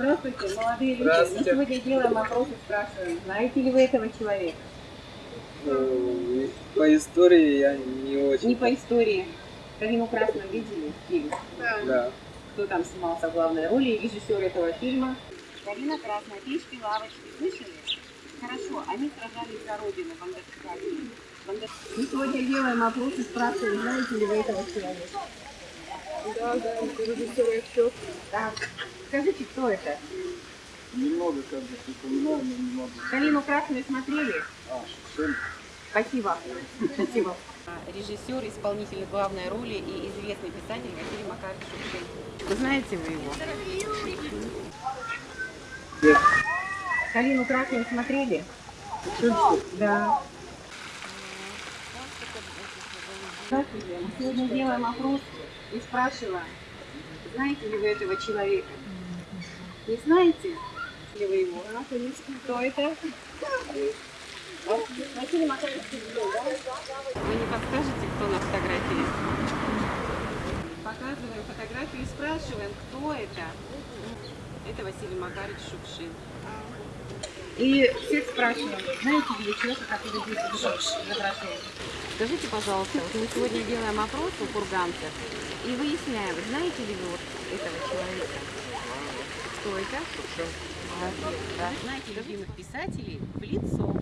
Здравствуйте, молодые люди. Здравствуйте. Мы сегодня делаем опрос и спрашиваем, знаете ли вы этого человека? Э, По истории я не очень. Не по истории. Карину Красную видели фильм? Да. Кто там снимался в главной роли и режиссер этого фильма? Карина Красная, печки, лавочки. Слышали? Хорошо, они сражались за родину, бандеровцы. Бандер- Мы сегодня делаем опрос и спрашиваем, знаете ли вы этого человека? Да, да, режиссер отчет. Так, скажите, кто это? Немного как бы припоминаю, но не могу. Карину Красную смотрели? А, Шевченко. Спасибо. Спасибо. Режиссер, исполнитель главной роли и известный писатель Василий Макарович Шукшин. Вы знаете вы его? Нет. Калину Красную смотрели? Шевченко? Да. Здравствуйте. Мы сегодня делаем опрос и спрашиваем, знаете ли вы этого человека? Не знаете ли вы его? Кто это? Василий Макарович? Вы не подскажете, кто на фотографии? Показываем фотографию и спрашиваем, кто это. Это Василий Макарович Шукшин. И всех спрашиваем, знаете ли вы человека, который здесь изображен? Скажите, пожалуйста, вот мы сегодня делаем опрос у курганцев и выясняем, знаете ли вы вот этого человека? Кто это? Молодец, да. Знаете любимых писателей в лицо.